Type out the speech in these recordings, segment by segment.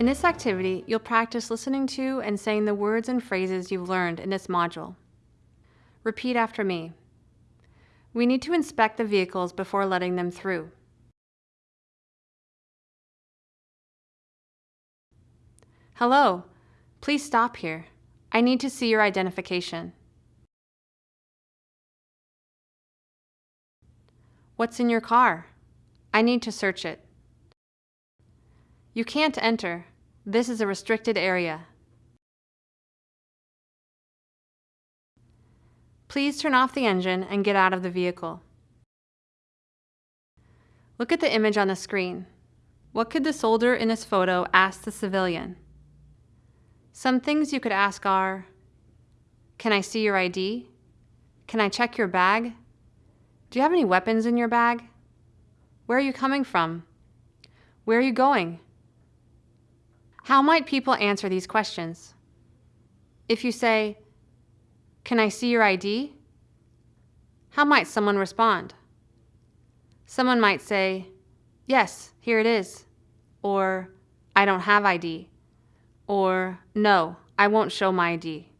In this activity, you'll practice listening to and saying the words and phrases you've learned in this module. Repeat after me. We need to inspect the vehicles before letting them through. Hello, please stop here. I need to see your identification. What's in your car? I need to search it. You can't enter. This is a restricted area. Please turn off the engine and get out of the vehicle. Look at the image on the screen. What could the soldier in this photo ask the civilian? Some things you could ask are, can I see your ID? Can I check your bag? Do you have any weapons in your bag? Where are you coming from? Where are you going? How might people answer these questions? If you say, can I see your ID? How might someone respond? Someone might say, yes, here it is, or I don't have ID, or no, I won't show my ID.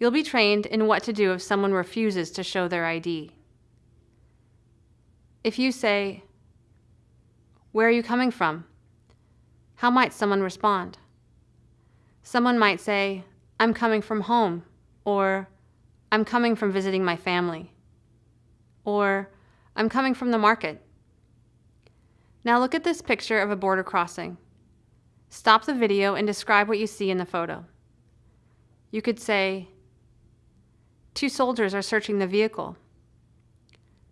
You'll be trained in what to do if someone refuses to show their ID. If you say, where are you coming from? How might someone respond? Someone might say, I'm coming from home, or I'm coming from visiting my family, or I'm coming from the market. Now look at this picture of a border crossing. Stop the video and describe what you see in the photo. You could say, two soldiers are searching the vehicle.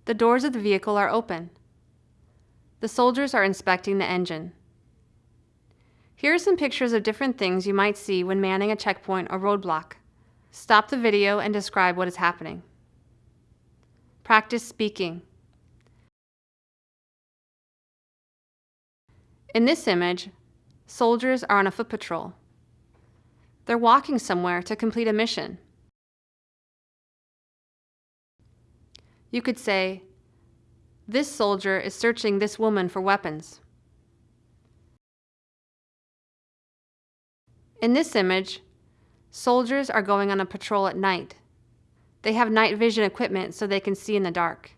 The doors of the vehicle are open. The soldiers are inspecting the engine. Here are some pictures of different things you might see when manning a checkpoint or roadblock. Stop the video and describe what is happening. Practice speaking. In this image, soldiers are on a foot patrol. They're walking somewhere to complete a mission. You could say, this soldier is searching this woman for weapons. In this image, soldiers are going on a patrol at night. They have night vision equipment so they can see in the dark.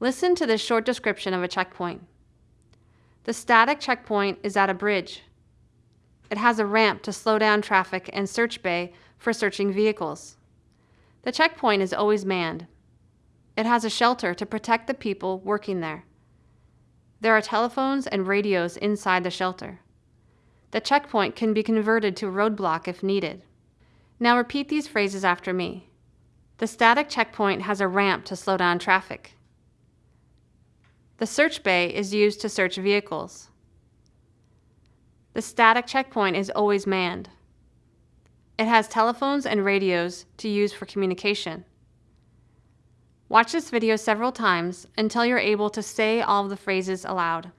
Listen to this short description of a checkpoint. The static checkpoint is at a bridge. It has a ramp to slow down traffic and search bay for searching vehicles. The checkpoint is always manned. It has a shelter to protect the people working there. There are telephones and radios inside the shelter. The checkpoint can be converted to a roadblock if needed. Now repeat these phrases after me. The static checkpoint has a ramp to slow down traffic. The search bay is used to search vehicles. The static checkpoint is always manned. It has telephones and radios to use for communication. Watch this video several times until you're able to say all of the phrases aloud.